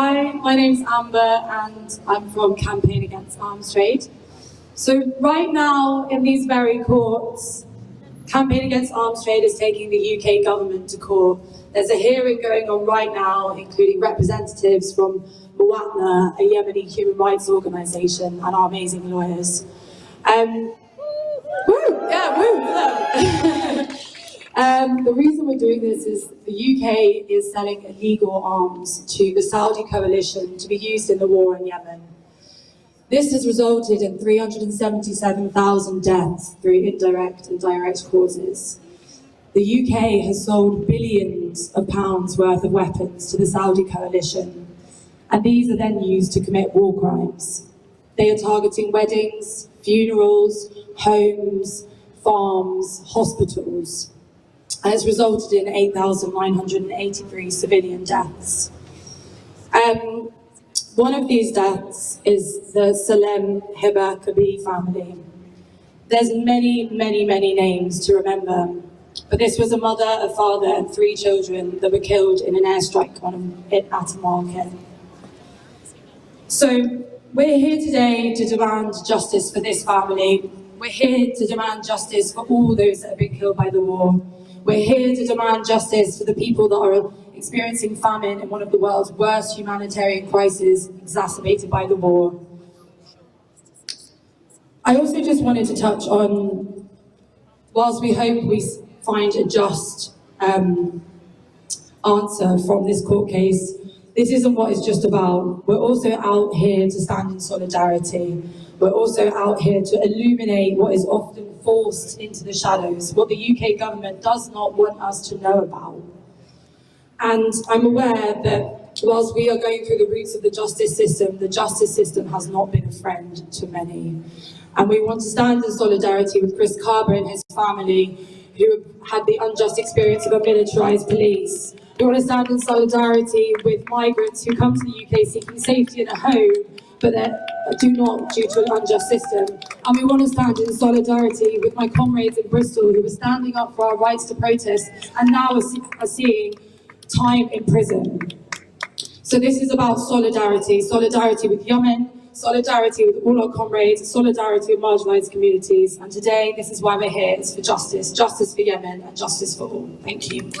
Hi, my name's Amber and I'm from Campaign Against Arms Trade. So right now in these very courts, Campaign Against Arms Trade is taking the UK government to court. There's a hearing going on right now, including representatives from Mwatana, a Yemeni human rights organisation, and our amazing lawyers. Um, woo, yeah, woo, um, the reason we're doing this is the UK is selling illegal arms to the Saudi coalition to be used in the war in Yemen. This has resulted in 377,000 deaths through indirect and direct causes. The UK has sold billions of pounds worth of weapons to the Saudi coalition, and these are then used to commit war crimes. They are targeting weddings, funerals, homes, farms, hospitals, it's resulted in 8,983 civilian deaths. Um, one of these deaths is the Salem Hiba Kabi family. There's many, many, many names to remember, but this was a mother, a father, and three children that were killed in an airstrike on a, at a market. So we're here today to demand justice for this family. We're here to demand justice for all those that have been killed by the war. We're here to demand justice for the people that are experiencing famine in one of the world's worst humanitarian crises exacerbated by the war. I also just wanted to touch on, whilst we hope we find a just um, answer from this court case, this isn't what it's just about. We're also out here to stand in solidarity. We're also out here to illuminate what is often forced into the shadows, what the UK government does not want us to know about. And I'm aware that whilst we are going through the roots of the justice system, the justice system has not been a friend to many. And we want to stand in solidarity with Chris Kaba and his family, who had the unjust experience of a militarised police. We want to stand in solidarity with migrants who come to the UK seeking safety and a home, but that do not due to an unjust system. And we want to stand in solidarity with my comrades in Bristol who are standing up for our rights to protest and now are, see are seeing time in prison. So this is about solidarity, solidarity with Yemen, solidarity with all our comrades, solidarity with marginalised communities. And today, this is why we're here, it's for justice, justice for Yemen and justice for all. Thank you.